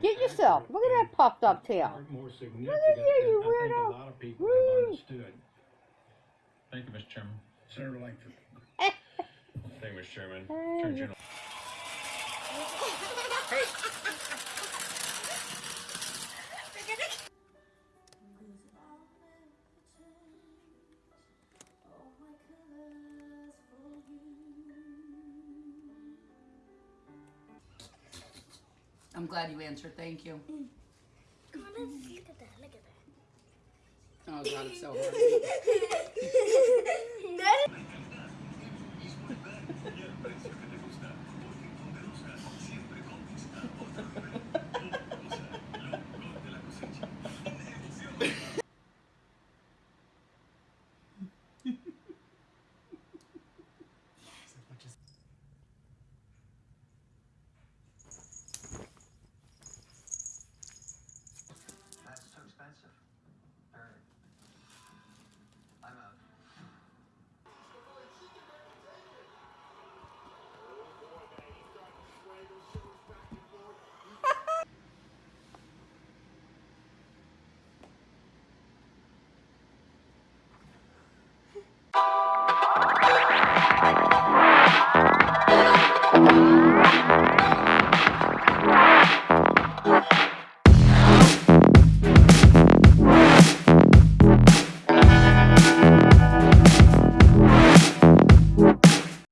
Get yourself. Look at that puffed up tail. Look at you, you than I think weirdo. a lot of people understood. Thank you, Mr. Chairman. Senator Langford. Thank you, Mr. Chairman. Attorney General. I'm glad you answered. Thank you. Come on, look at that. Look at that. Oh God, it's so hard.